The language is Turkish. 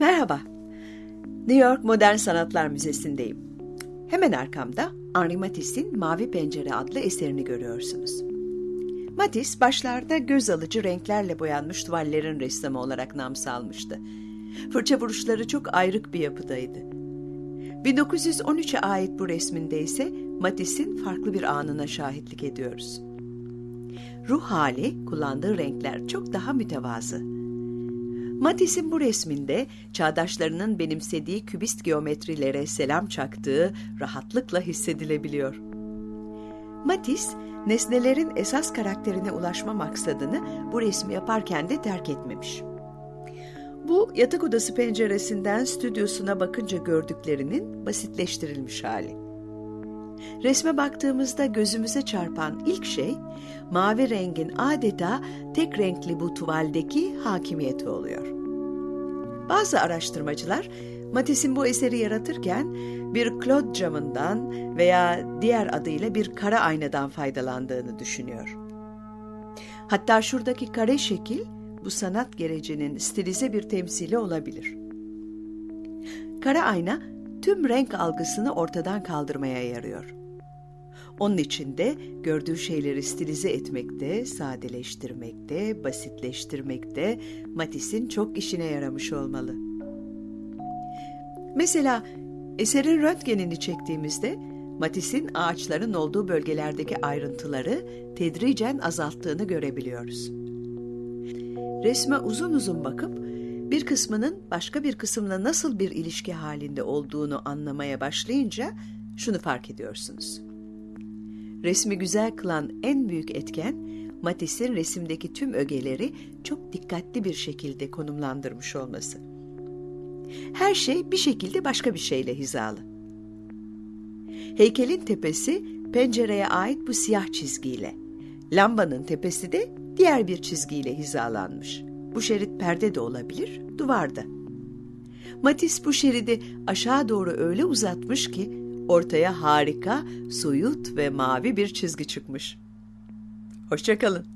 Merhaba. New York Modern Sanatlar Müzesi'ndeyim. Hemen arkamda Henri Matisse'in Mavi Pencere adlı eserini görüyorsunuz. Matisse başlarda göz alıcı renklerle boyanmış tuvallerin ressamı olarak nam salmıştı. Fırça vuruşları çok ayrık bir yapıdaydı. 1913'e ait bu resminde ise Matisse'in farklı bir anına şahitlik ediyoruz. Ruh hali, kullandığı renkler çok daha mütevazı. Matisse'in bu resminde çağdaşlarının benimsediği kübist geometrilere selam çaktığı rahatlıkla hissedilebiliyor. Matisse, nesnelerin esas karakterine ulaşma maksadını bu resmi yaparken de terk etmemiş. Bu yatak odası penceresinden stüdyosuna bakınca gördüklerinin basitleştirilmiş hali. Resme baktığımızda gözümüze çarpan ilk şey mavi rengin adeta tek renkli bu tuvaldeki hakimiyeti oluyor. Bazı araştırmacılar Matisse'in bu eseri yaratırken bir Claude camından veya diğer adıyla bir kara aynadan faydalandığını düşünüyor. Hatta şuradaki kare şekil bu sanat gerecinin stilize bir temsili olabilir. Kara ayna tüm renk algısını ortadan kaldırmaya yarıyor. Onun için de gördüğü şeyleri stilize etmekte, sadeleştirmekte, basitleştirmekte Matisse'in çok işine yaramış olmalı. Mesela eserin röntgenini çektiğimizde Matisse'in ağaçların olduğu bölgelerdeki ayrıntıları tedricen azalttığını görebiliyoruz. Resme uzun uzun bakıp bir kısmının başka bir kısımla nasıl bir ilişki halinde olduğunu anlamaya başlayınca şunu fark ediyorsunuz. Resmi güzel kılan en büyük etken Matisse'in resimdeki tüm ögeleri çok dikkatli bir şekilde konumlandırmış olması. Her şey bir şekilde başka bir şeyle hizalı. Heykelin tepesi pencereye ait bu siyah çizgiyle, lambanın tepesi de diğer bir çizgiyle hizalanmış. Bu şerit perde de olabilir, duvarda. Matisse bu şeridi aşağı doğru öyle uzatmış ki ortaya harika, soyut ve mavi bir çizgi çıkmış. Hoşçakalın.